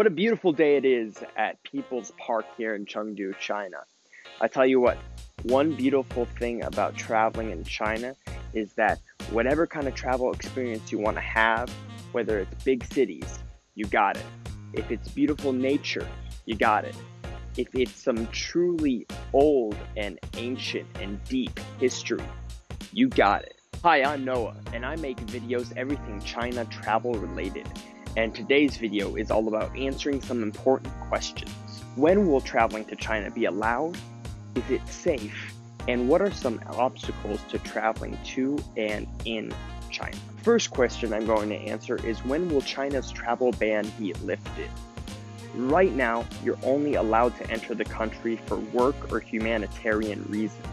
What a beautiful day it is at People's Park here in Chengdu, China. I tell you what, one beautiful thing about traveling in China is that whatever kind of travel experience you want to have, whether it's big cities, you got it. If it's beautiful nature, you got it. If it's some truly old and ancient and deep history, you got it. Hi, I'm Noah, and I make videos everything China travel related and today's video is all about answering some important questions. When will traveling to China be allowed? Is it safe? And what are some obstacles to traveling to and in China? First question I'm going to answer is when will China's travel ban be lifted? Right now, you're only allowed to enter the country for work or humanitarian reasons.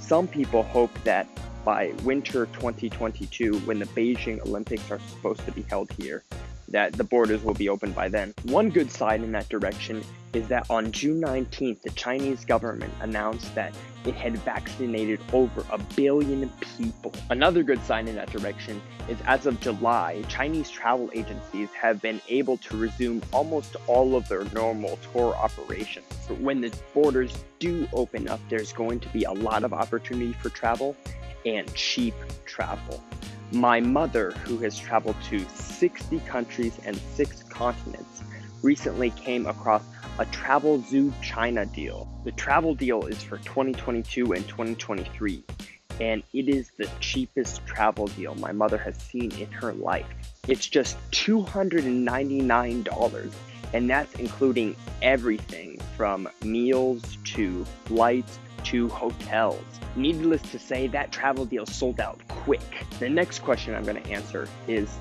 Some people hope that by winter 2022, when the Beijing Olympics are supposed to be held here, that the borders will be open by then. One good sign in that direction is that on June 19th, the Chinese government announced that it had vaccinated over a billion people. Another good sign in that direction is as of July, Chinese travel agencies have been able to resume almost all of their normal tour operations. But when the borders do open up, there's going to be a lot of opportunity for travel and cheap travel. My mother, who has traveled to 60 countries and 6 continents, recently came across a Travelzoo China deal. The travel deal is for 2022 and 2023, and it is the cheapest travel deal my mother has seen in her life. It's just $299, and that's including everything from meals to flights to hotels. Needless to say, that travel deal sold out quick. The next question I'm going to answer is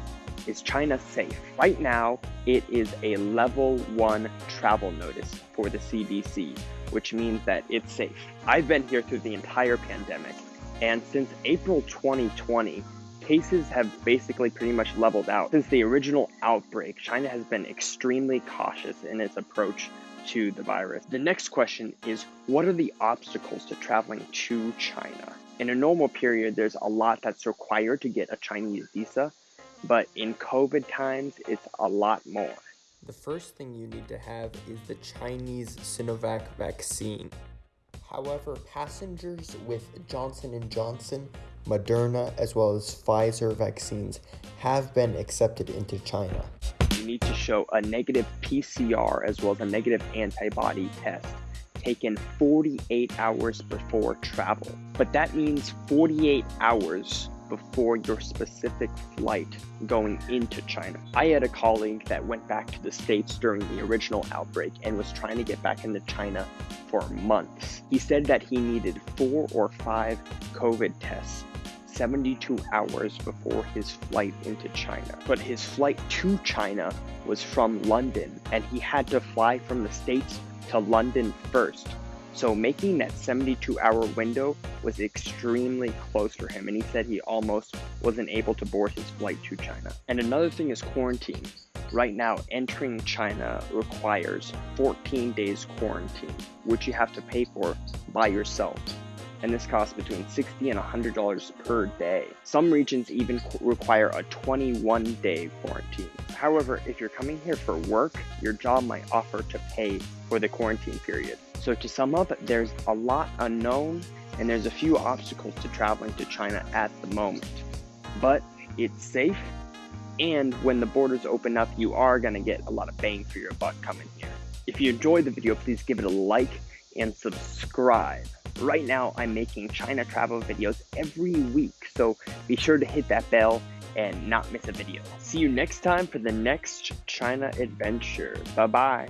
Is China safe? Right now, it is a level one travel notice for the CDC, which means that it's safe. I've been here through the entire pandemic, and since April 2020, cases have basically pretty much leveled out. Since the original outbreak, China has been extremely cautious in its approach to the virus. The next question is what are the obstacles to traveling to China? In a normal period, there's a lot that's required to get a Chinese visa, but in COVID times, it's a lot more. The first thing you need to have is the Chinese Sinovac vaccine. However, passengers with Johnson & Johnson, Moderna, as well as Pfizer vaccines have been accepted into China need to show a negative PCR as well as a negative antibody test taken 48 hours before travel. But that means 48 hours before your specific flight going into China. I had a colleague that went back to the States during the original outbreak and was trying to get back into China for months. He said that he needed four or five COVID tests 72 hours before his flight into China. But his flight to China was from London, and he had to fly from the States to London first. So making that 72 hour window was extremely close for him, and he said he almost wasn't able to board his flight to China. And another thing is quarantine. Right now, entering China requires 14 days quarantine, which you have to pay for by yourself and this costs between 60 and $100 per day. Some regions even require a 21 day quarantine. However, if you're coming here for work, your job might offer to pay for the quarantine period. So to sum up, there's a lot unknown and there's a few obstacles to traveling to China at the moment. But it's safe and when the borders open up, you are going to get a lot of bang for your buck coming here. If you enjoyed the video, please give it a like and subscribe. Right now, I'm making China travel videos every week, so be sure to hit that bell and not miss a video. See you next time for the next China adventure. Bye bye.